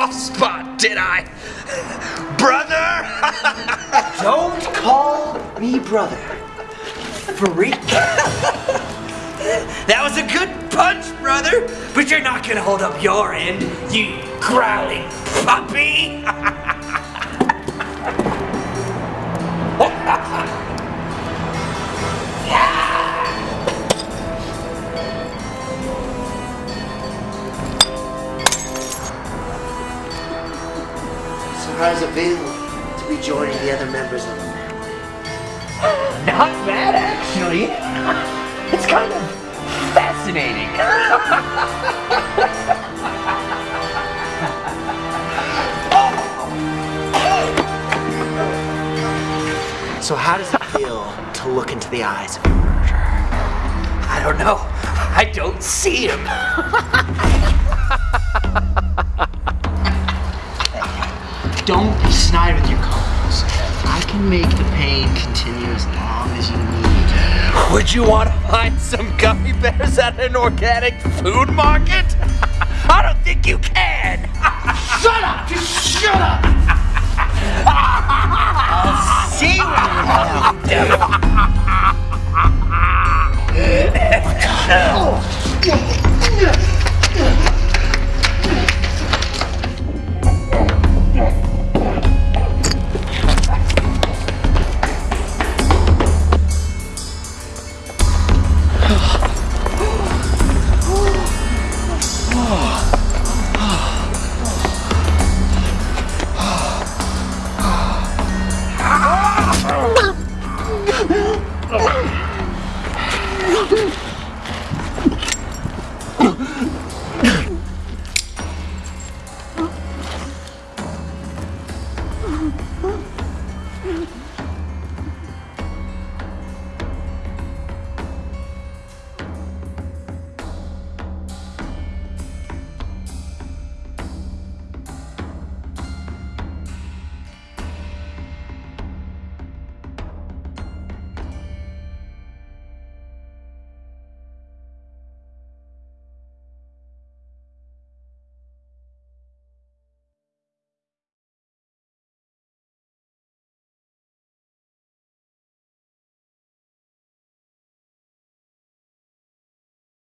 soft spot, did I? Brother! Don't call me brother. Freak. that was a good punch, brother, but you're not gonna hold up your end, you growling puppy! So how does it feel to be joining the other members of the family? Not bad, actually. It's kind of fascinating. So how does it feel to look into the eyes of a murderer? I don't know. I don't see him. snide with your calls. I can make the pain continue as long as you need. Would you want to find some gummy bears at an organic food market? Oh, my God.